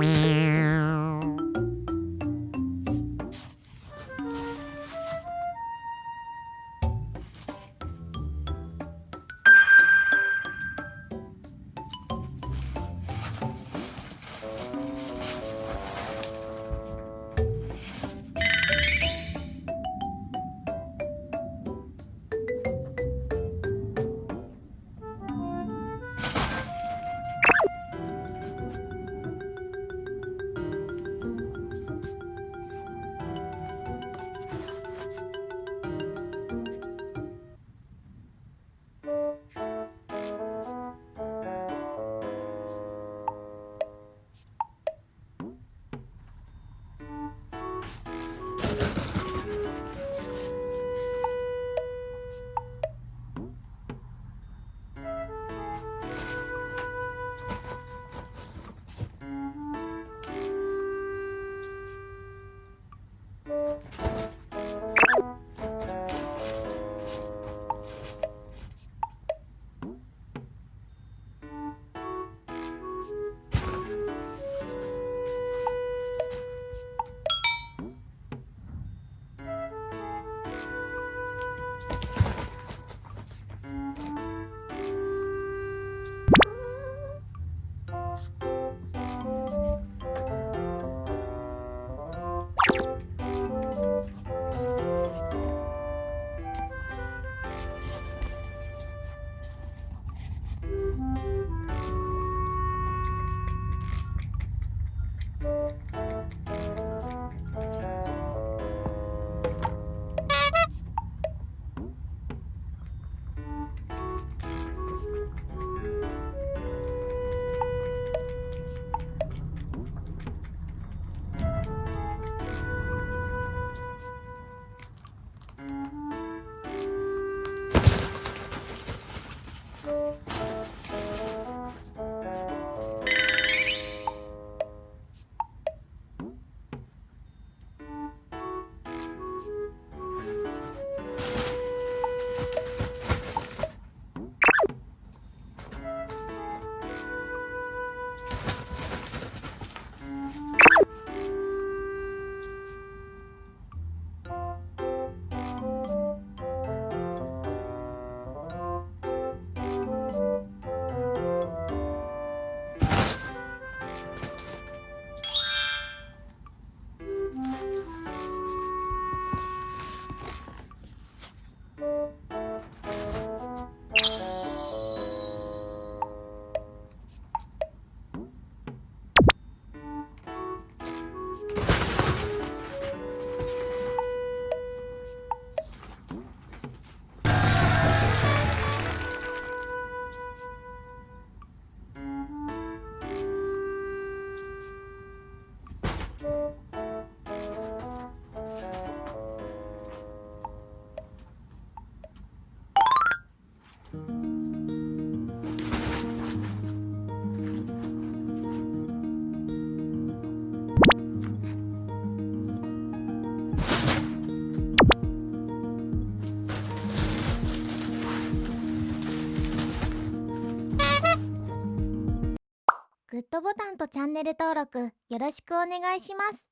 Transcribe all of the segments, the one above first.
Meow. ドボタンとチャンネル登録よろしくお願いします。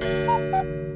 Boop, boop.